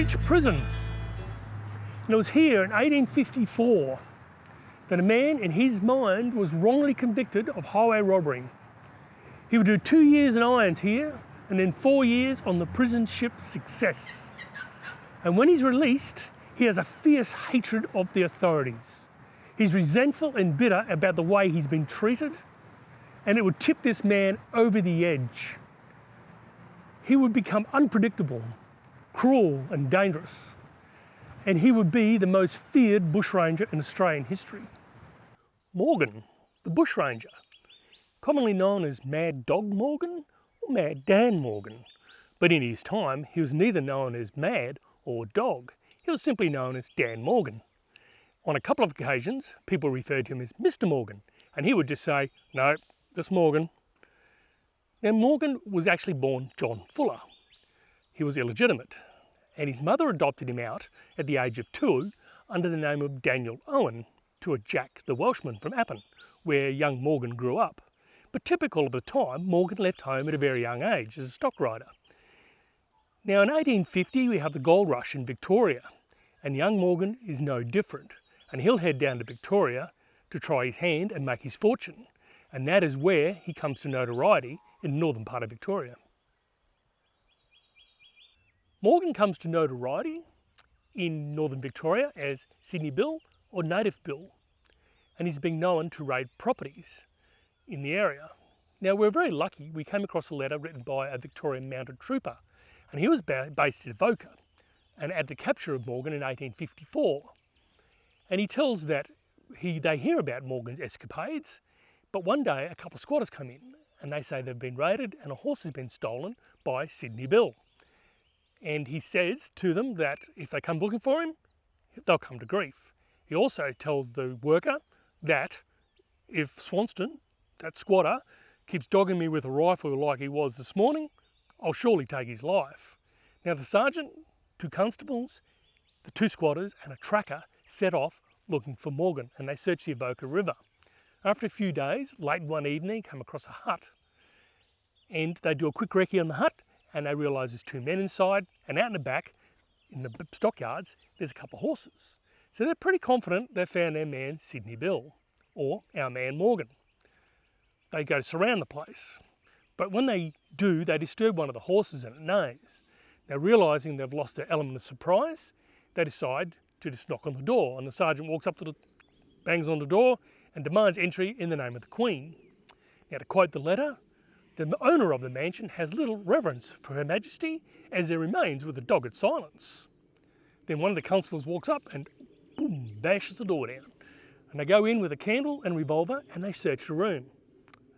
Pentridge Prison. And it was here in 1854 that a man in his mind was wrongly convicted of highway robbery. He would do two years in irons here and then four years on the prison ship Success. And when he's released, he has a fierce hatred of the authorities. He's resentful and bitter about the way he's been treated, and it would tip this man over the edge. He would become unpredictable, cruel and dangerous, and he would be the most feared bushranger in Australian history. Morgan, the bushranger, commonly known as Mad Dog Morgan or Mad Dan Morgan, but in his time he was neither known as Mad or Dog, he was simply known as Dan Morgan. On a couple of occasions, people referred to him as Mr. Morgan, and he would just say, no, just Morgan. Now, Morgan was actually born John Fuller. He was illegitimate, and his mother adopted him out at the age of two under the name of Daniel Owen to a Jack the Welshman from Appin, where young Morgan grew up. But typical of the time, Morgan left home at a very young age as a stock rider. Now in 1850 we have the gold rush in Victoria and young Morgan is no different and he'll head down to Victoria to try his hand and make his fortune and that is where he comes to notoriety in the northern part of Victoria. Morgan comes to notoriety in northern Victoria as Sydney Bill or Native Bill and he's been known to raid properties in the area. Now we're very lucky we came across a letter written by a Victorian mounted trooper and he was based at Avoca and at the capture of Morgan in 1854. And he tells that he, they hear about Morgan's escapades, but one day a couple of squatters come in and they say they've been raided and a horse has been stolen by Sydney Bill. And he says to them that if they come looking for him, they'll come to grief. He also tells the worker that if Swanston, that squatter, keeps dogging me with a rifle like he was this morning, I'll surely take his life. Now the sergeant, two constables, the two squatters and a tracker set off looking for Morgan and they searched the Avoca River. After a few days, late one evening, come across a hut and they do a quick recce on the hut and they realise there's two men inside and out in the back in the stockyards there's a couple of horses. So they're pretty confident they've found their man Sydney Bill or our man Morgan. They go to surround the place but when they do, they disturb one of the horses and it neighs. Now realising they've lost their element of surprise, they decide to just knock on the door and the sergeant walks up to the, bangs on the door and demands entry in the name of the Queen. Now to quote the letter, the owner of the mansion has little reverence for Her Majesty as there remains with a dogged silence. Then one of the constables walks up and boom, bashes the door down. And they go in with a candle and revolver and they search the room.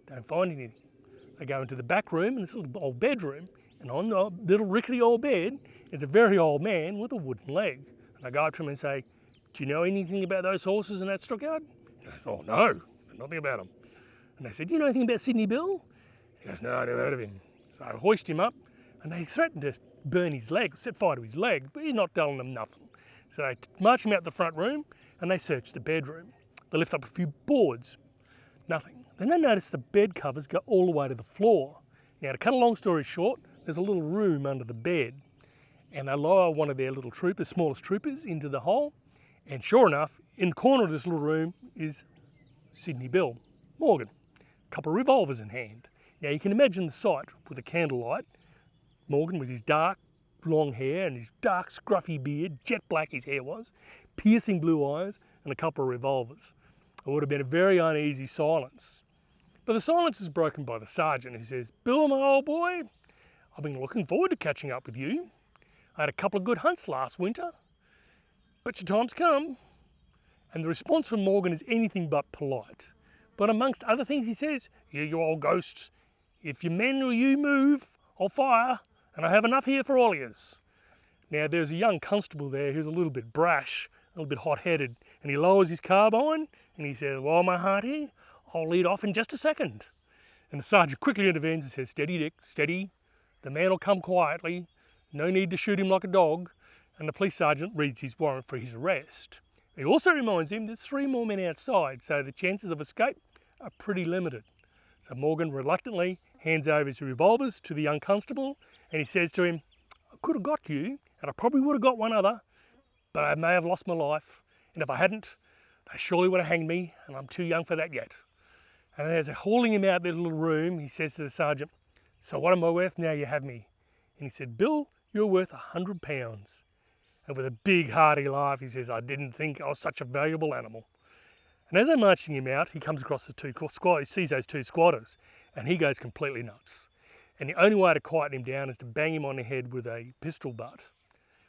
Don't find anything. They go into the back room in this little old bedroom and on the little rickety old bed is a very old man with a wooden leg. And I go up to him and say, do you know anything about those horses in that stockyard? He goes, oh no, nothing about them. And they said, do you know anything about Sydney Bill? He goes, no, I never heard of him. So I hoist him up and they threatened to burn his leg, set fire to his leg, but he's not telling them nothing. So they march him out the front room and they search the bedroom. They lift up a few boards, nothing. Then they notice the bed covers go all the way to the floor. Now to cut a long story short, there's a little room under the bed and they lower one of their little troopers, smallest troopers, into the hole. And sure enough, in the corner of this little room is Sydney Bill, Morgan, a couple of revolvers in hand. Now you can imagine the sight with the candlelight, Morgan with his dark long hair and his dark scruffy beard, jet black his hair was, piercing blue eyes and a couple of revolvers. It would have been a very uneasy silence but the silence is broken by the sergeant who says, Bill, my old boy, I've been looking forward to catching up with you. I had a couple of good hunts last winter, but your time's come. And the response from Morgan is anything but polite. But amongst other things he says, you, you old ghosts, if your men or you move, I'll fire, and I have enough here for all of yous. Now there's a young constable there who's a little bit brash, a little bit hot-headed, and he lowers his carbine, and he says, well, my hearty, I'll lead off in just a second. And the sergeant quickly intervenes and says, steady Dick, steady. The man will come quietly. No need to shoot him like a dog. And the police sergeant reads his warrant for his arrest. He also reminds him there's three more men outside, so the chances of escape are pretty limited. So Morgan reluctantly hands over his revolvers to the young constable and he says to him, I could have got you and I probably would have got one other, but I may have lost my life. And if I hadn't, they surely would have hanged me, and I'm too young for that yet. And as they're hauling him out of the little room, he says to the sergeant, So what am I worth now you have me? And he said, Bill, you're worth a hundred pounds. And with a big hearty laugh, he says, I didn't think I was such a valuable animal. And as they're marching him out, he comes across the two squatters, he sees those two squatters, and he goes completely nuts. And the only way to quieten him down is to bang him on the head with a pistol butt.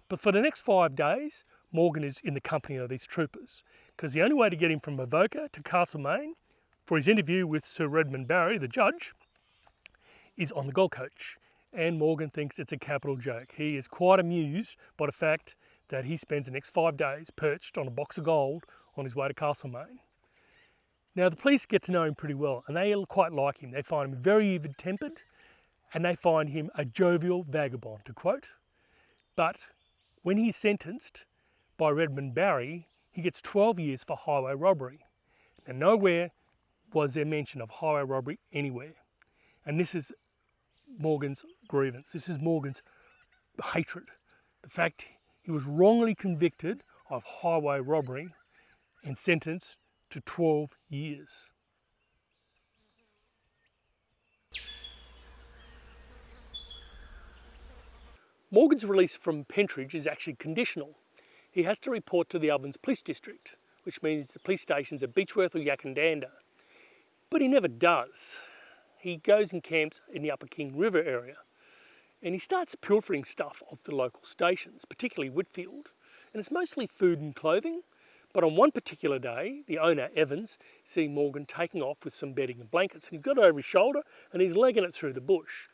But for the next five days, Morgan is in the company of these troopers, because the only way to get him from Avoca to Castlemaine for his interview with Sir Redmond Barry, the judge, is on the Gold Coach. And Morgan thinks it's a capital joke. He is quite amused by the fact that he spends the next five days perched on a box of gold on his way to Castlemaine. Now the police get to know him pretty well and they quite like him. They find him very even-tempered and they find him a jovial vagabond, to quote. But when he's sentenced by Redmond Barry, he gets 12 years for highway robbery. And nowhere was there mention of highway robbery anywhere. And this is Morgan's grievance. This is Morgan's hatred. The fact he was wrongly convicted of highway robbery and sentenced to 12 years. Morgan's release from Pentridge is actually conditional. He has to report to the Ovens Police District, which means the police stations at Beechworth or Yackandandah. But he never does. He goes and camps in the Upper King River area and he starts pilfering stuff off the local stations, particularly Whitfield. And it's mostly food and clothing, but on one particular day, the owner, Evans, sees Morgan taking off with some bedding and blankets, and he's got it over his shoulder and he's legging it through the bush.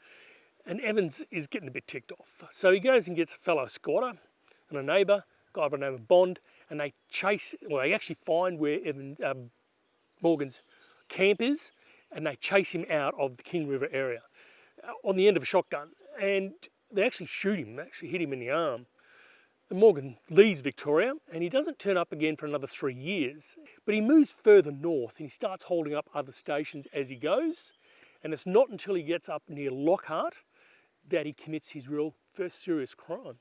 And Evans is getting a bit ticked off. So he goes and gets a fellow squatter and a neighbour, a guy by the name of Bond, and they chase, well, they actually find where Evan, um, Morgan's camp is, and they chase him out of the King River area uh, on the end of a shotgun. And they actually shoot him, actually hit him in the arm. Morgan leaves Victoria and he doesn't turn up again for another three years. But he moves further north and he starts holding up other stations as he goes. And it's not until he gets up near Lockhart that he commits his real first serious crime.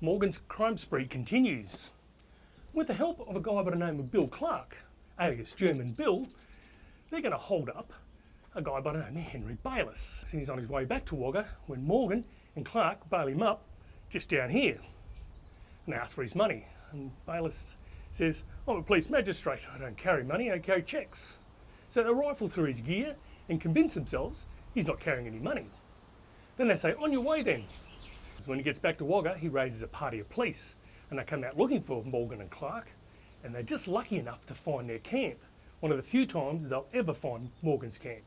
Morgan's crime spree continues. With the help of a guy by the name of Bill Clark, alias German Bill, they're going to hold up a guy by the name of Henry Bayliss. He's on his way back to Wagga when Morgan and Clark bail him up just down here and ask for his money. And Bayliss says, I'm a police magistrate, I don't carry money, I carry checks. So they rifle through his gear and convince themselves he's not carrying any money. Then they say, on your way then. When he gets back to Wagga, he raises a party of police and they come out looking for Morgan and Clark and they're just lucky enough to find their camp, one of the few times they'll ever find Morgan's camp.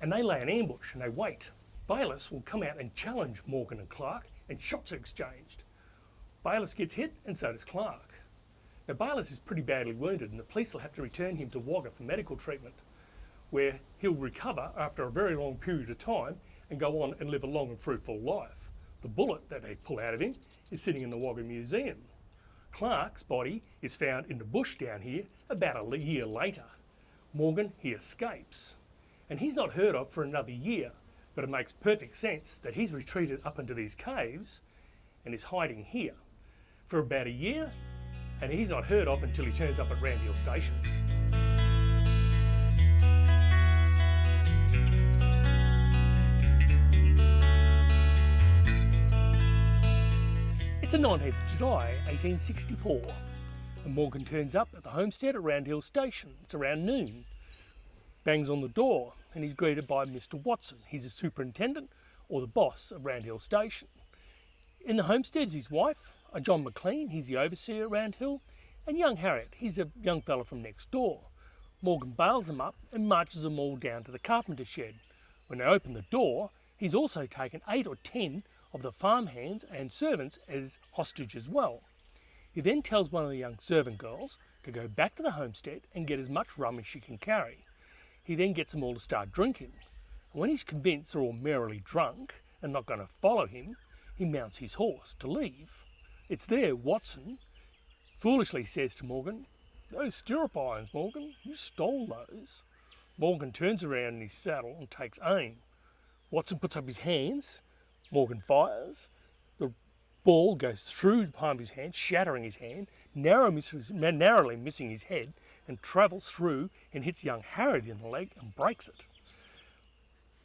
And they lay an ambush and they wait. Bayliss will come out and challenge Morgan and Clark and shots are exchanged. Bayliss gets hit and so does Clark. Now Bayliss is pretty badly wounded and the police will have to return him to Wagga for medical treatment where he'll recover after a very long period of time and go on and live a long and fruitful life. The bullet that they pull out of him is sitting in the Wagga Museum. Clark's body is found in the bush down here about a year later. Morgan, he escapes. And he's not heard of for another year, but it makes perfect sense that he's retreated up into these caves and is hiding here for about a year and he's not heard of until he turns up at Round Station. It's the 19th of July 1864 and Morgan turns up at the homestead at Roundhill Station. It's around noon. Bangs on the door and he's greeted by Mr Watson. He's the superintendent or the boss of Roundhill Station. In the homestead is his wife, a John McLean, he's the overseer around Hill, and young Heriot, he's a young fellow from next door. Morgan bails them up and marches them all down to the carpenter shed. When they open the door, he's also taken eight or ten of the farmhands and servants as hostage as well. He then tells one of the young servant girls to go back to the homestead and get as much rum as she can carry. He then gets them all to start drinking. And when he's convinced they're all merrily drunk and not going to follow him, he mounts his horse to leave. It's there Watson foolishly says to Morgan, Those stirrup irons, Morgan, you stole those. Morgan turns around in his saddle and takes aim. Watson puts up his hands, Morgan fires, ball goes through the palm of his hand, shattering his hand, narrow misses, narrowly missing his head, and travels through and hits young Heriot in the leg and breaks it.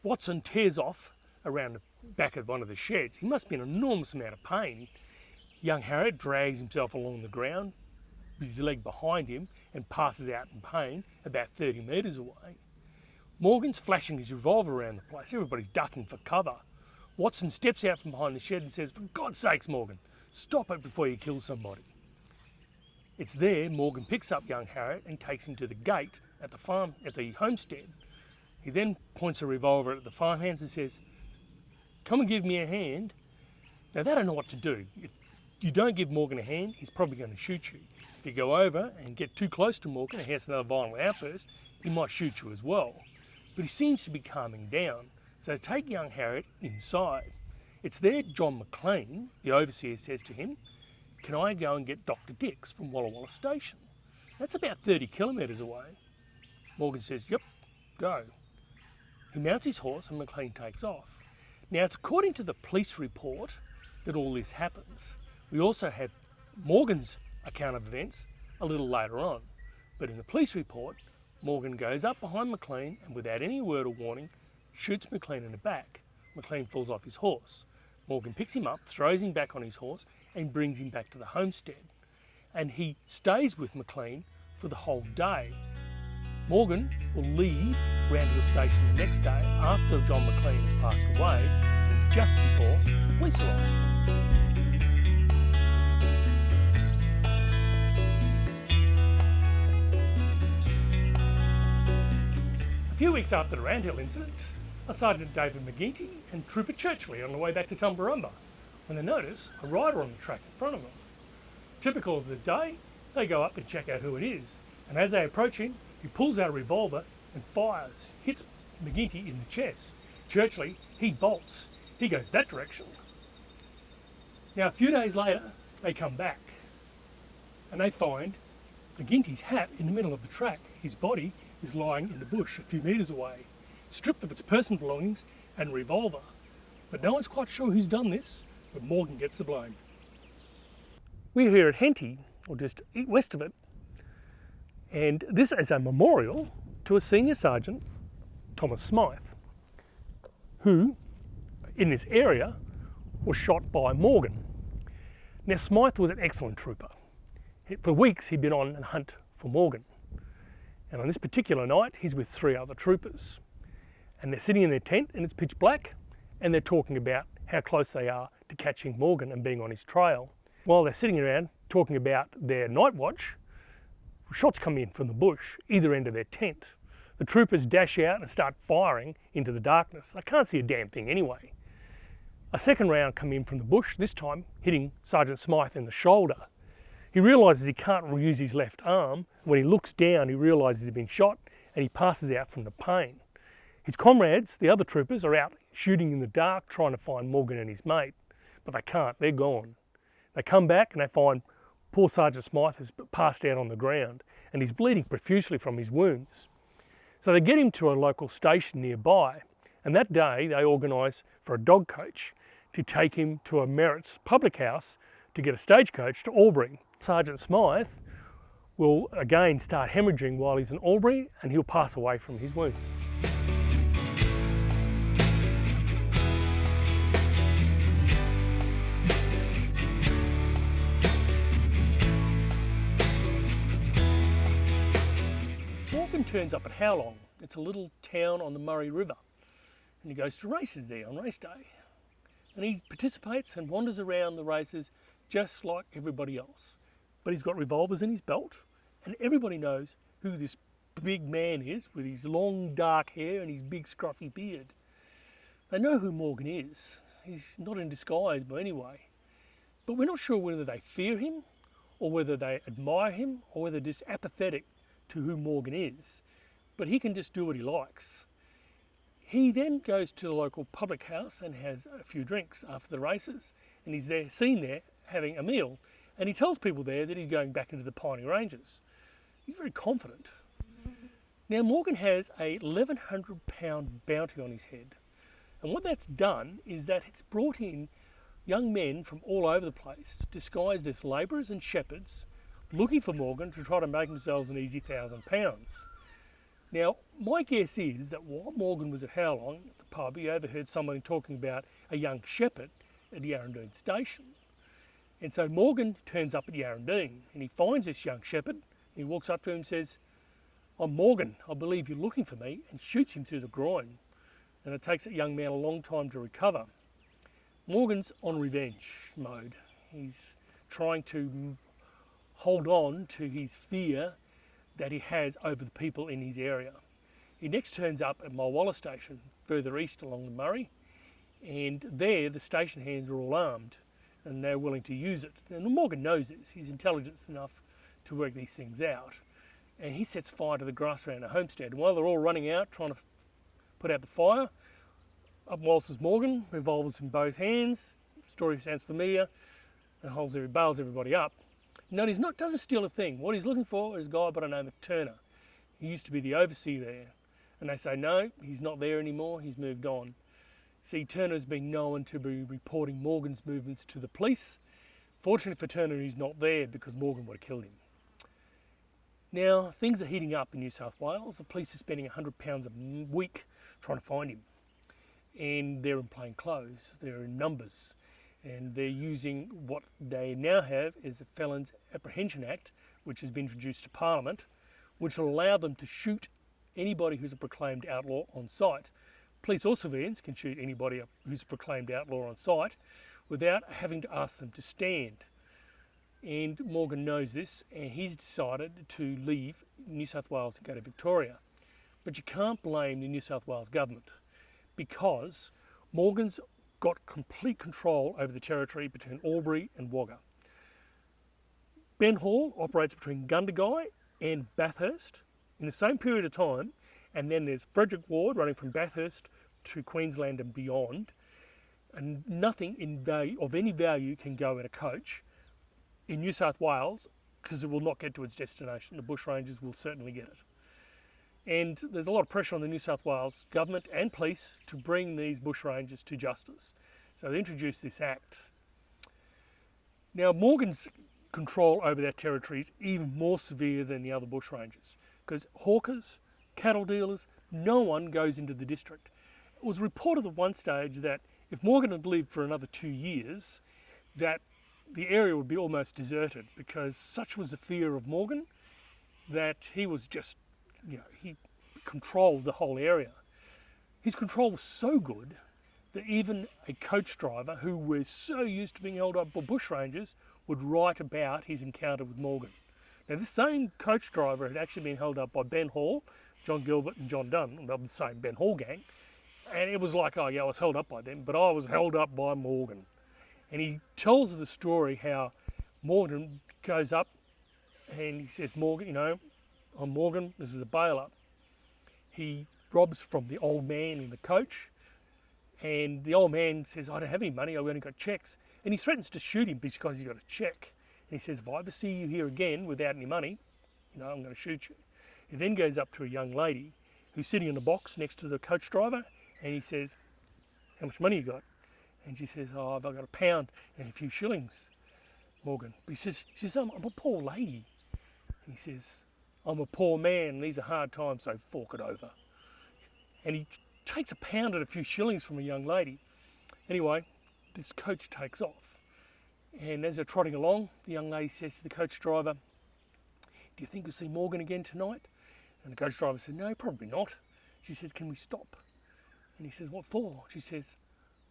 Watson tears off around the back of one of the sheds. He must be in an enormous amount of pain. Young Heriot drags himself along the ground, with his leg behind him, and passes out in pain about 30 metres away. Morgan's flashing his revolver around the place. Everybody's ducking for cover. Watson steps out from behind the shed and says, For God's sakes, Morgan, stop it before you kill somebody. It's there Morgan picks up young Heriot and takes him to the gate at the farm at the homestead. He then points a revolver at the farmhands and says, Come and give me a hand. Now they don't know what to do. If you don't give Morgan a hand, he's probably going to shoot you. If you go over and get too close to Morgan and he has another violent outburst, he might shoot you as well. But he seems to be calming down. So take young Heriot inside. It's there John McLean, the overseer, says to him, can I go and get Dr. Dix from Walla Walla Station? That's about 30 kilometres away. Morgan says, yep, go. He mounts his horse and McLean takes off. Now it's according to the police report that all this happens. We also have Morgan's account of events a little later on. But in the police report, Morgan goes up behind McLean and without any word or warning, shoots McLean in the back. McLean falls off his horse. Morgan picks him up, throws him back on his horse and brings him back to the homestead. And he stays with McLean for the whole day. Morgan will leave Roundhill Station the next day after John McLean has passed away, just before the police arrive. A few weeks after the Roundhill incident, Sergeant David McGinty and Trooper Churchley on the way back to Tumbarumba when they notice a rider on the track in front of them. Typical of the day, they go up and check out who it is, and as they approach him, he pulls out a revolver and fires, hits McGinty in the chest. Churchley, he bolts. He goes that direction. Now, a few days later, they come back and they find McGinty's hat in the middle of the track. His body is lying in the bush a few metres away, stripped of its personal belongings and revolver. But no one's quite sure who's done this, but Morgan gets the blame. We're here at Henty, or just west of it, and this is a memorial to a senior sergeant, Thomas Smythe, who, in this area, was shot by Morgan. Now Smythe was an excellent trooper. For weeks he'd been on a hunt for Morgan. And on this particular night, he's with three other troopers. And they're sitting in their tent and it's pitch black and they're talking about how close they are to catching Morgan and being on his trail. While they're sitting around talking about their night watch, shots come in from the bush, either end of their tent. The troopers dash out and start firing into the darkness. They can't see a damn thing anyway. A second round come in from the bush, this time hitting Sergeant Smythe in the shoulder. He realises he can't use his left arm. When he looks down, he realises he's been shot and he passes out from the pain. His comrades, the other troopers, are out shooting in the dark trying to find Morgan and his mate but they can't, they're gone. They come back and they find poor Sergeant Smythe has passed out on the ground and he's bleeding profusely from his wounds. So they get him to a local station nearby and that day they organise for a dog coach to take him to a Merritt's public house to get a stagecoach to Albury. Sergeant Smythe will again start hemorrhaging while he's in Albury and he'll pass away from his wounds. Turns up at Howlong. It's a little town on the Murray River. And he goes to races there on race day. And he participates and wanders around the races just like everybody else. But he's got revolvers in his belt and everybody knows who this big man is with his long dark hair and his big scruffy beard. They know who Morgan is. He's not in disguise by any way. But we're not sure whether they fear him or whether they admire him or whether they're just apathetic to who Morgan is, but he can just do what he likes. He then goes to the local public house and has a few drinks after the races, and he's there, seen there having a meal, and he tells people there that he's going back into the Piney Ranges. He's very confident. Now Morgan has a 1100 pound bounty on his head, And what that's done is that it's brought in young men from all over the place, disguised as labourers and shepherds, looking for Morgan to try to make themselves an easy thousand pounds. Now, my guess is that while Morgan was at Howlong at the pub, he overheard someone talking about a young shepherd at Yarrandoon station. And so Morgan turns up at Yarrandoon and he finds this young shepherd. He walks up to him and says, I'm Morgan, I believe you're looking for me, and shoots him through the groin. And it takes that young man a long time to recover. Morgan's on revenge mode. He's trying to hold on to his fear that he has over the people in his area. He next turns up at Mulwala Station, further east along the Murray, and there the station hands are all armed and they're willing to use it. And Morgan knows this, he's intelligent enough to work these things out. And he sets fire to the grass around the homestead. And while they're all running out trying to put out the fire, up waltzes Morgan, revolvers in both hands, story sounds familiar, and holds every, bails everybody up. No, he's not, doesn't steal a thing. What he's looking for is a guy by the name of Turner. He used to be the overseer there. And they say, no, he's not there anymore, he's moved on. See, Turner's been known to be reporting Morgan's movements to the police. Fortunately for Turner, he's not there because Morgan would have killed him. Now, things are heating up in New South Wales. The police are spending £100 a week trying to find him. And they're in plain clothes, they're in numbers. And they're using what they now have is a Felons Apprehension Act, which has been introduced to Parliament, which will allow them to shoot anybody who's a proclaimed outlaw on sight. Police or civilians can shoot anybody who's a proclaimed outlaw on sight without having to ask them to stand. And Morgan knows this and he's decided to leave New South Wales and go to Victoria. But you can't blame the New South Wales government because Morgan's got complete control over the territory between Albury and Wagga. Ben Hall operates between Gundagai and Bathurst in the same period of time and then there's Frederick Ward running from Bathurst to Queensland and beyond. And nothing in value, of any value can go in a coach in New South Wales because it will not get to its destination. The bushrangers will certainly get it. And there's a lot of pressure on the New South Wales government and police to bring these bushrangers to justice. So they introduced this act. Now Morgan's control over that territory is even more severe than the other bushrangers because hawkers, cattle dealers, no one goes into the district. It was reported at one stage that if Morgan had lived for another two years, that the area would be almost deserted because such was the fear of Morgan that he was just, you know, he controlled the whole area. His control was so good that even a coach driver who was so used to being held up by bushrangers would write about his encounter with Morgan. Now this same coach driver had actually been held up by Ben Hall, John Gilbert and John Dunn the same Ben Hall gang. And it was like, oh yeah, I was held up by them, but I was held up by Morgan. And he tells the story how Morgan goes up and he says, Morgan, you know, I'm Morgan, this is a bail up. He robs from the old man in the coach and the old man says, I don't have any money, I've only got checks. And he threatens to shoot him because he's got a check. And he says, if I ever see you here again without any money, you know, I'm going to shoot you. He then goes up to a young lady who's sitting in a box next to the coach driver and he says, how much money you got? And she says, oh, I've got a pound and a few shillings, Morgan. But he says, she says, I'm, I'm a poor lady. And he says, I'm a poor man, these are hard times, so fork it over. And he takes a pound and a few shillings from a young lady. Anyway, this coach takes off. And as they're trotting along, the young lady says to the coach driver, Do you think we'll see Morgan again tonight? And the coach driver said, no, probably not. She says, can we stop? And he says, what for? She says,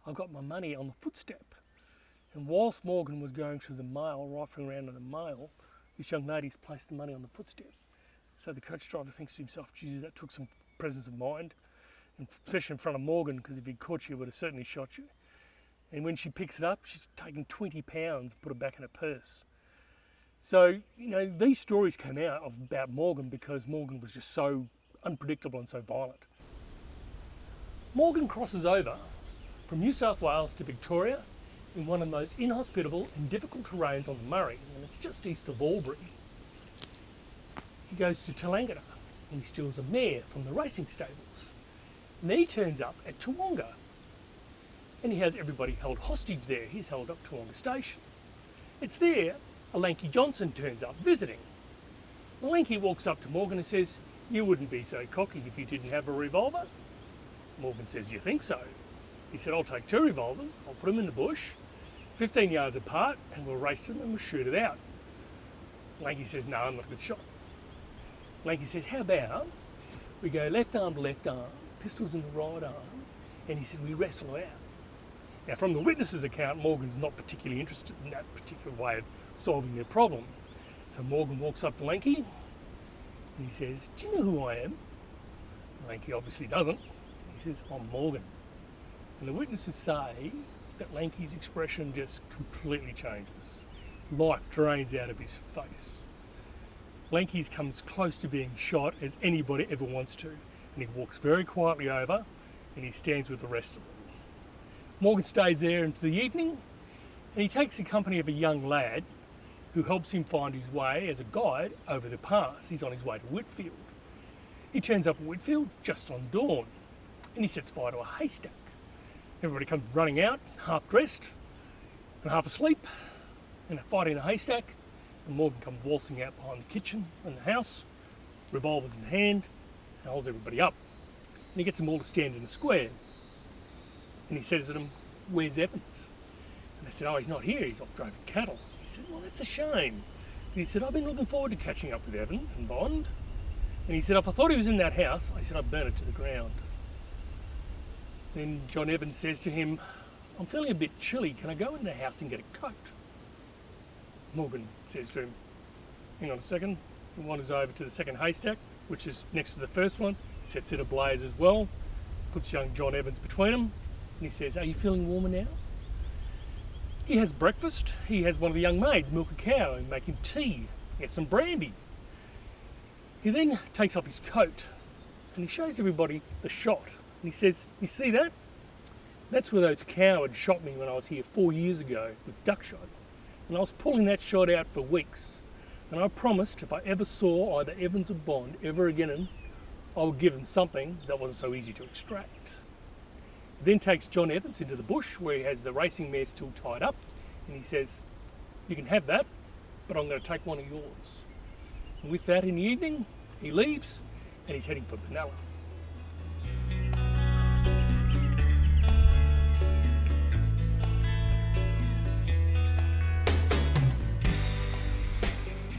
I've got my money on the footstep. And whilst Morgan was going through the mail, rifling around in the mail, this young lady's placed the money on the footstep. So the coach driver thinks to himself, geez, that took some presence of mind, especially in front of Morgan, because if he'd caught you, he would have certainly shot you. And when she picks it up, she's taken 20 pounds, put it back in her purse. So, you know, these stories came out of, about Morgan because Morgan was just so unpredictable and so violent. Morgan crosses over from New South Wales to Victoria in one of the most inhospitable and difficult terrains on the Murray, and it's just east of Albury. He goes to Tallangatta and he steals a mare from the racing stables. And then he turns up at Tawonga, and he has everybody held hostage there. He's held up to Station. It's there a Lanky Johnson turns up visiting. The Lanky walks up to Morgan and says, you wouldn't be so cocky if you didn't have a revolver. Morgan says, you think so? He said, I'll take two revolvers, I'll put them in the bush, 15 yards apart, and we'll race to them and we'll shoot it out. Lanky says, no, I'm not a good shot. Lanky said, how about we go left arm to left arm, pistols in the right arm, and he said, we wrestle out. Now, from the witness's account, Morgan's not particularly interested in that particular way of solving their problem. So Morgan walks up to Lanky and he says, Do you know who I am? Lanky obviously doesn't. He says, I'm Morgan. And the witnesses say that Lanky's expression just completely changes. Life drains out of his face. Lanky's comes close to being shot as anybody ever wants to, and he walks very quietly over and he stands with the rest of them. Morgan stays there into the evening and he takes the company of a young lad who helps him find his way as a guide over the pass. He's on his way to Whitfield. He turns up at Whitfield just on dawn and he sets fire to a haystack. Everybody comes running out, half dressed and half asleep, and they fight in a haystack. And Morgan comes waltzing out behind the kitchen and the house, revolvers in hand, and holds everybody up. And he gets them all to stand in a square. And he says to them, Where's Evans? And they said, Oh, he's not here, he's off driving cattle. He said, Well, that's a shame. And he said, I've been looking forward to catching up with Evans and Bond. And he said, If I thought he was in that house, I said, I'd burn it to the ground. Then John Evans says to him, I'm feeling a bit chilly. Can I go in the house and get a coat? Morgan says to him, Hang on a second. He wanders over to the second haystack, which is next to the first one, sets it ablaze as well, puts young John Evans between them, and he says, Are you feeling warmer now? He has breakfast. He has one of the young maids milk a cow and make him tea. He has some brandy. He then takes off his coat and he shows everybody the shot. And he says, You see that? That's where those cowards shot me when I was here four years ago with duck shot. And I was pulling that shot out for weeks. And I promised if I ever saw either Evans or Bond ever again, I would give him something that wasn't so easy to extract. Then takes John Evans into the bush where he has the racing mare still tied up. And he says, You can have that, but I'm going to take one of yours. And with that in the evening, he leaves and he's heading for Benalla.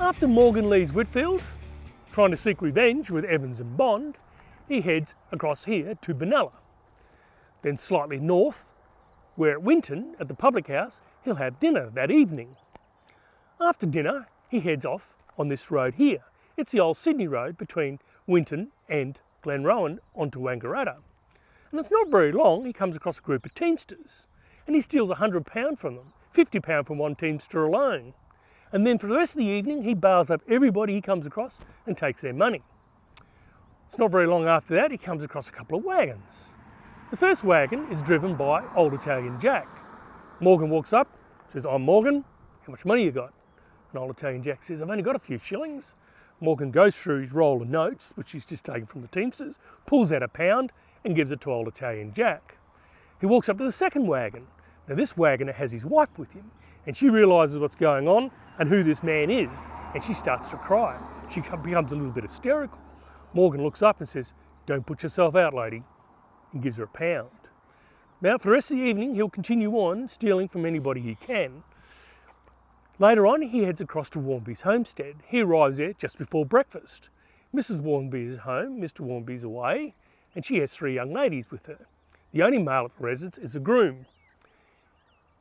After Morgan leaves Whitfield, trying to seek revenge with Evans and Bond, he heads across here to Benalla. Then slightly north, where at Winton, at the public house, he'll have dinner that evening. After dinner, he heads off on this road here. It's the old Sydney road between Winton and Glenrowan onto Wangaratta. And it's not very long, he comes across a group of Teamsters and he steals £100 from them, £50 from one Teamster alone. And then for the rest of the evening, he bails up everybody he comes across and takes their money. It's not very long after that, he comes across a couple of wagons. The first wagon is driven by Old Italian Jack. Morgan walks up, says, I'm Morgan, how much money you got? And Old Italian Jack says, I've only got a few shillings. Morgan goes through his roll of notes, which he's just taken from the Teamsters, pulls out a pound and gives it to Old Italian Jack. He walks up to the second wagon. Now this wagoner has his wife with him and she realises what's going on and who this man is, and she starts to cry. She becomes a little bit hysterical. Morgan looks up and says, Don't put yourself out, lady, and gives her a pound. Now, for the rest of the evening, he'll continue on stealing from anybody he can. Later on, he heads across to Warby's homestead. He arrives there just before breakfast. Mrs. Warby is home, Mr. Warby's away, and she has three young ladies with her. The only male at the residence is the groom.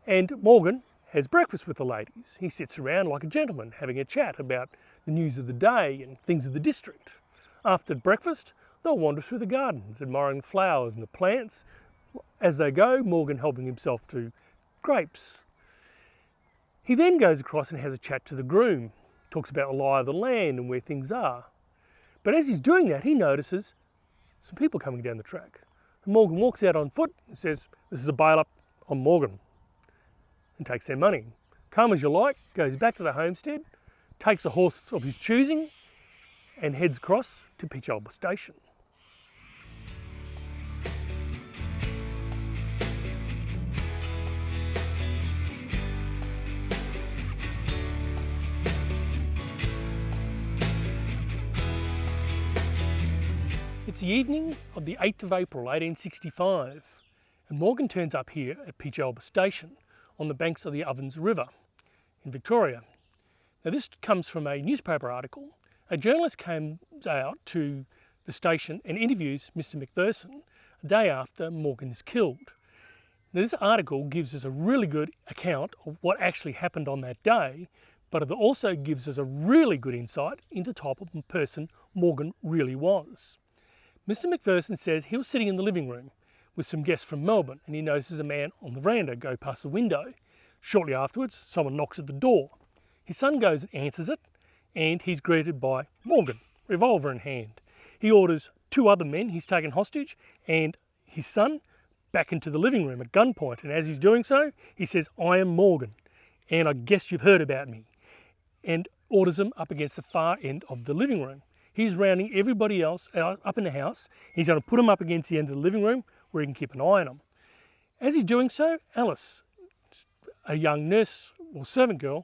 And Morgan has breakfast with the ladies. He sits around like a gentleman having a chat about the news of the day and things of the district. After breakfast, they'll wander through the gardens, admiring the flowers and the plants. As they go, Morgan helping himself to grapes. He then goes across and has a chat to the groom, talks about the lie of the land and where things are. But as he's doing that, he notices some people coming down the track. Morgan walks out on foot and says, This is a bail up on Morgan and takes their money. Come as you like goes back to the homestead, takes a horse of his choosing, and heads across to Peechelba Station. It's the evening of the 8th of April 1865 and Morgan turns up here at Peechelba Station on the banks of the Ovens River in Victoria. Now this comes from a newspaper article. A journalist comes out to the station and interviews Mr McPherson a day after Morgan is killed. Now this article gives us a really good account of what actually happened on that day, but it also gives us a really good insight into the type of person Morgan really was. Mr McPherson says he was sitting in the living room with some guests from Melbourne and he notices a man on the veranda go past the window. Shortly afterwards, someone knocks at the door. His son goes and answers it and he's greeted by Morgan, revolver in hand. He orders two other men he's taken hostage and his son back into the living room at gunpoint. And as he's doing so, he says, I am Morgan, and I guess you've heard about me, and orders them up against the far end of the living room. He's rounding everybody else up in the house. He's going to put them up against the end of the living room where he can keep an eye on them. As he's doing so, Alice, a young nurse or servant girl,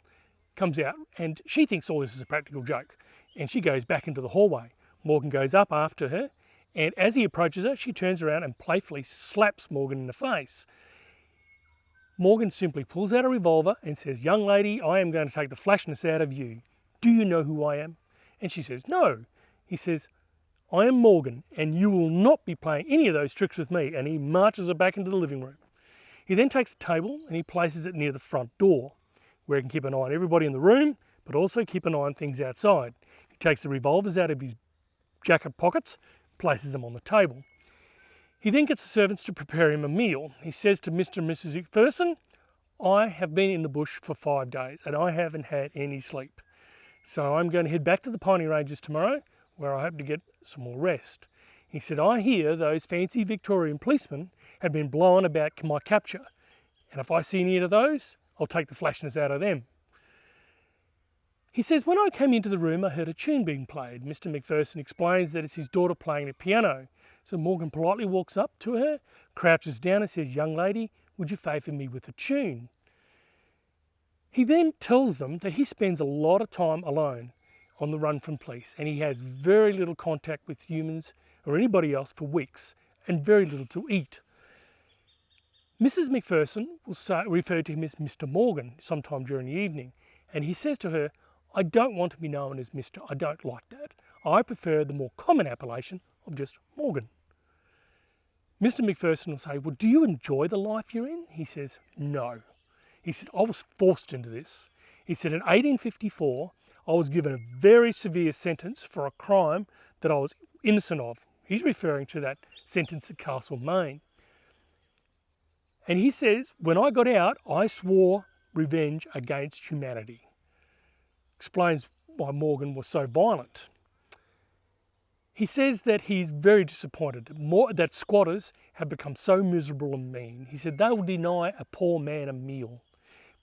comes out and she thinks all this is a practical joke. And she goes back into the hallway. Morgan goes up after her and as he approaches her, she turns around and playfully slaps Morgan in the face. Morgan simply pulls out a revolver and says, young lady, I am going to take the flashness out of you. Do you know who I am? And she says, no. He says, I am Morgan and you will not be playing any of those tricks with me. And he marches her back into the living room. He then takes a table and he places it near the front door where he can keep an eye on everybody in the room, but also keep an eye on things outside. He takes the revolvers out of his jacket pockets places them on the table. He then gets the servants to prepare him a meal. He says to Mr. and Mrs. McPherson, I have been in the bush for five days and I haven't had any sleep. So I'm going to head back to the Piney Ranges tomorrow where I hope to get some more rest. He said, I hear those fancy Victorian policemen have been blowing about my capture. And if I see any of those, I'll take the flashness out of them. He says, when I came into the room, I heard a tune being played. Mr. McPherson explains that it's his daughter playing the piano. So Morgan politely walks up to her, crouches down and says, young lady, would you favour me with a tune? He then tells them that he spends a lot of time alone on the run from police and he has very little contact with humans or anybody else for weeks and very little to eat. Mrs. McPherson will say, refer to him as Mr. Morgan sometime during the evening and he says to her, I don't want to be known as Mr. I don't like that. I prefer the more common appellation of just Morgan. Mr. McPherson will say, well, do you enjoy the life you're in? He says, no. He said, I was forced into this. He said, in 1854, I was given a very severe sentence for a crime that I was innocent of. He's referring to that sentence at Castlemaine. And he says, when I got out, I swore revenge against humanity explains why Morgan was so violent. He says that he's very disappointed that squatters have become so miserable and mean. He said they will deny a poor man a meal.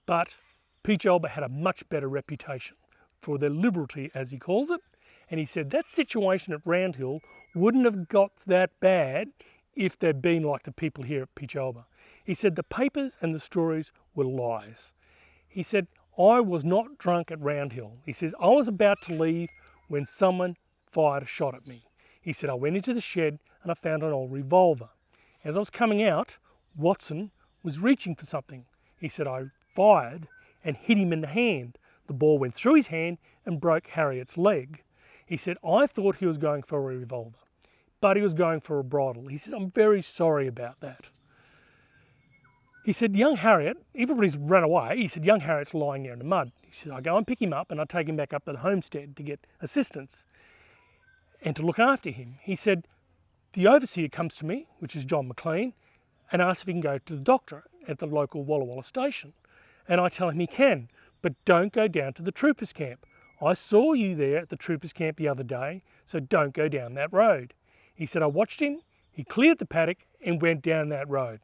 But Peechelba had a much better reputation for their liberty, as he calls it. And he said that situation at Roundhill wouldn't have got that bad if they'd been like the people here at Peechelba. He said the papers and the stories were lies. He said, I was not drunk at Roundhill. He says, I was about to leave when someone fired a shot at me. He said, I went into the shed and I found an old revolver. As I was coming out, Watson was reaching for something. He said, I fired and hit him in the hand. The ball went through his hand and broke Heriot's leg. He said, I thought he was going for a revolver, but he was going for a bridle. He says, I'm very sorry about that. He said, young Heriot, everybody's run away. He said, young Heriot's lying there in the mud. He said, I go and pick him up and I take him back up to the homestead to get assistance and to look after him. He said, the overseer comes to me, which is John McLean, and asks if he can go to the doctor at the local Walla Walla station. And I tell him he can, but don't go down to the troopers camp. I saw you there at the troopers camp the other day, so don't go down that road. He said, I watched him, he cleared the paddock and went down that road.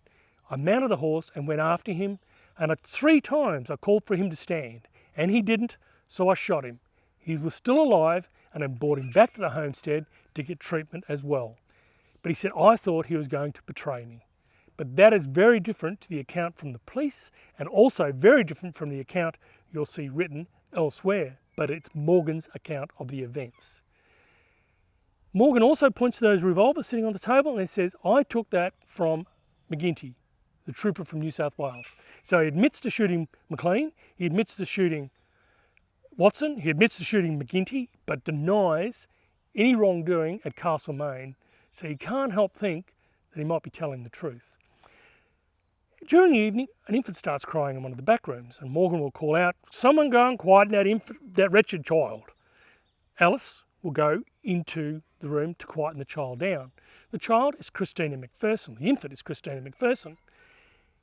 I mounted the horse and went after him, and three times I called for him to stand, and he didn't, so I shot him. He was still alive, and I brought him back to the homestead to get treatment as well. But he said, I thought he was going to betray me. But that is very different to the account from the police, and also very different from the account you'll see written elsewhere, but it's Morgan's account of the events. Morgan also points to those revolvers sitting on the table and says, I took that from McGinty, the trooper from New South Wales. So he admits to shooting McLean, he admits to shooting Watson, he admits to shooting McGinty, but denies any wrongdoing at Castlemaine. So you can't help think that he might be telling the truth. During the evening, an infant starts crying in one of the back rooms, and Morgan will call out, Someone go and quieten that, infant, that wretched child. Alice will go into the room to quieten the child down. The child is Christina McPherson. The infant is Christina McPherson.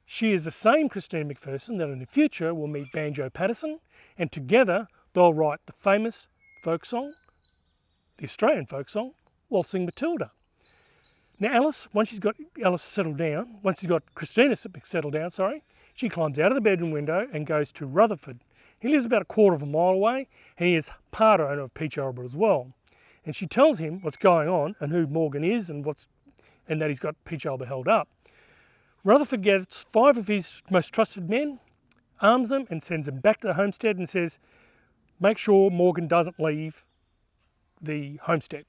She is the same Christina McPherson that in the future will meet Banjo Paterson, and together they'll write the famous folk song, the Australian folk song, Waltzing Matilda. Now Alice, once she's got Alice settled down, once she's got Christina settled down, sorry, she climbs out of the bedroom window and goes to Rutherford. He lives about a quarter of a mile away he is part owner of Peechelba as well. And she tells him what's going on and who Morgan is and what's and that he's got Peechelba held up. Rutherford gets five of his most trusted men, arms them and sends them back to the homestead and says, make sure Morgan doesn't leave the homestead.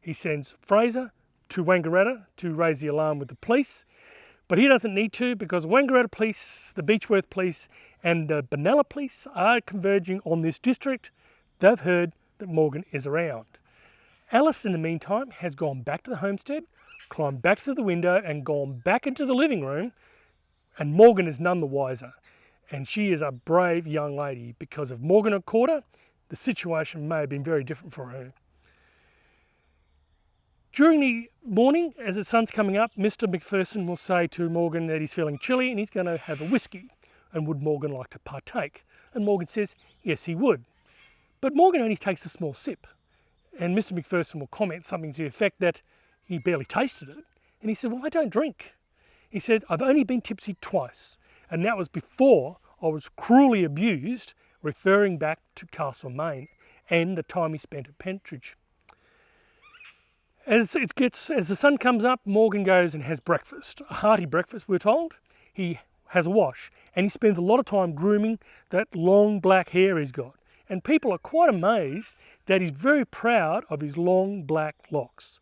He sends Fraser, to Wangaratta to raise the alarm with the police. But he doesn't need to because Wangaratta Police, the Beechworth Police and the Benalla Police are converging on this district. They've heard that Morgan is around. Alice, in the meantime, has gone back to the homestead, climbed back to the window and gone back into the living room and Morgan is none the wiser. And she is a brave young lady because if Morgan had caught her, the situation may have been very different for her. During the morning, as the sun's coming up, Mr. McPherson will say to Morgan that he's feeling chilly and he's going to have a whiskey. And would Morgan like to partake? And Morgan says, yes, he would. But Morgan only takes a small sip. And Mr. McPherson will comment something to the effect that he barely tasted it. And he said, well, I don't drink. He said, I've only been tipsy twice. And that was before I was cruelly abused, referring back to Castlemaine and the time he spent at Pentridge. As it gets, as the sun comes up, Morgan goes and has breakfast, a hearty breakfast, we're told. He has a wash, and he spends a lot of time grooming that long black hair he's got. And people are quite amazed that he's very proud of his long black locks.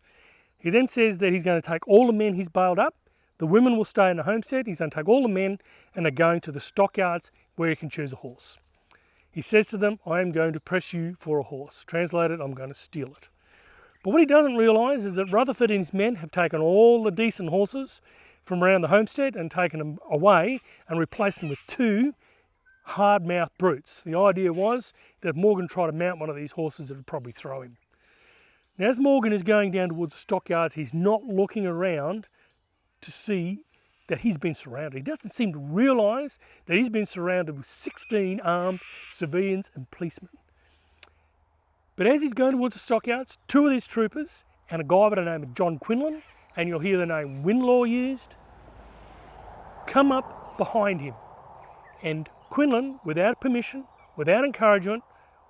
He then says that he's going to take all the men he's bailed up, the women will stay in the homestead, he's going to take all the men and they're going to the stockyards where he can choose a horse. He says to them, I am going to press you for a horse. Translated, I'm going to steal it. But what he doesn't realise is that Rutherford and his men have taken all the decent horses from around the homestead and taken them away and replaced them with two hard-mouthed brutes. The idea was that if Morgan tried to mount one of these horses, it would probably throw him. Now, as Morgan is going down towards the stockyards, he's not looking around to see that he's been surrounded. He doesn't seem to realise that he's been surrounded with 16 armed civilians and policemen. But as he's going towards the stockyards, two of these troopers and a guy by the name of John Quinlan, and you'll hear the name Winlaw used, come up behind him. And Quinlan, without permission, without encouragement,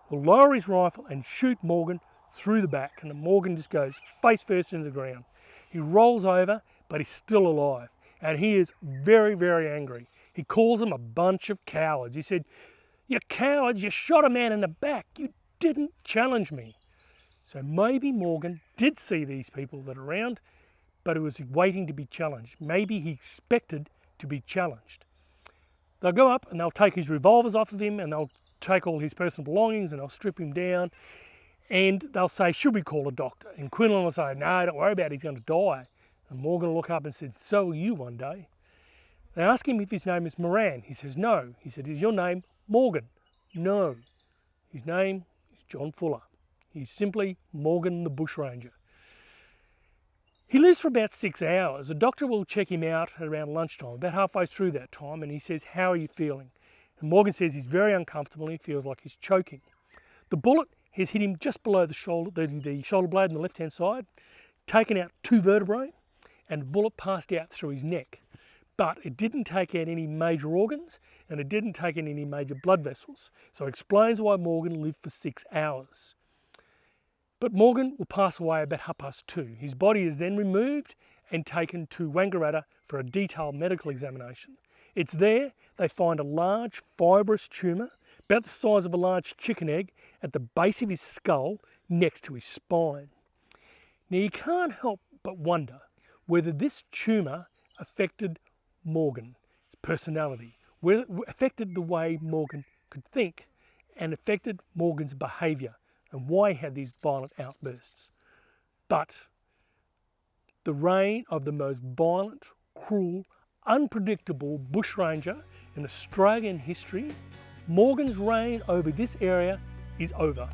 will lower his rifle and shoot Morgan through the back. And Morgan just goes face first into the ground. He rolls over, but he's still alive. And he is very, very angry. He calls them a bunch of cowards. He said, you cowards, you shot a man in the back. You didn't challenge me. So maybe Morgan did see these people that are around, but he was waiting to be challenged. Maybe he expected to be challenged. They'll go up and they'll take his revolvers off of him and they'll take all his personal belongings and they'll strip him down and they'll say, should we call a doctor? And Quinlan will say, no, don't worry about it, he's going to die. And Morgan will look up and said, so will you one day. They ask him if his name is Moran. He says, no. He said, is your name Morgan? No. His name John Fuller. He's simply Morgan the Bushranger. He lives for about six hours. The doctor will check him out at around lunchtime, about halfway through that time, and he says, how are you feeling? And Morgan says he's very uncomfortable and he feels like he's choking. The bullet has hit him just below the shoulder, the, the shoulder blade on the left-hand side, taken out two vertebrae, and bullet passed out through his neck. But it didn't take out any major organs, and it didn't take in any major blood vessels. So it explains why Morgan lived for six hours. But Morgan will pass away about half past two. His body is then removed and taken to Wangaratta for a detailed medical examination. It's there they find a large fibrous tumour, about the size of a large chicken egg, at the base of his skull next to his spine. Now you can't help but wonder whether this tumour affected Morgan, his personality, affected the way Morgan could think and affected Morgan's behaviour and why he had these violent outbursts. But the reign of the most violent, cruel, unpredictable bushranger in Australian history, Morgan's reign over this area is over.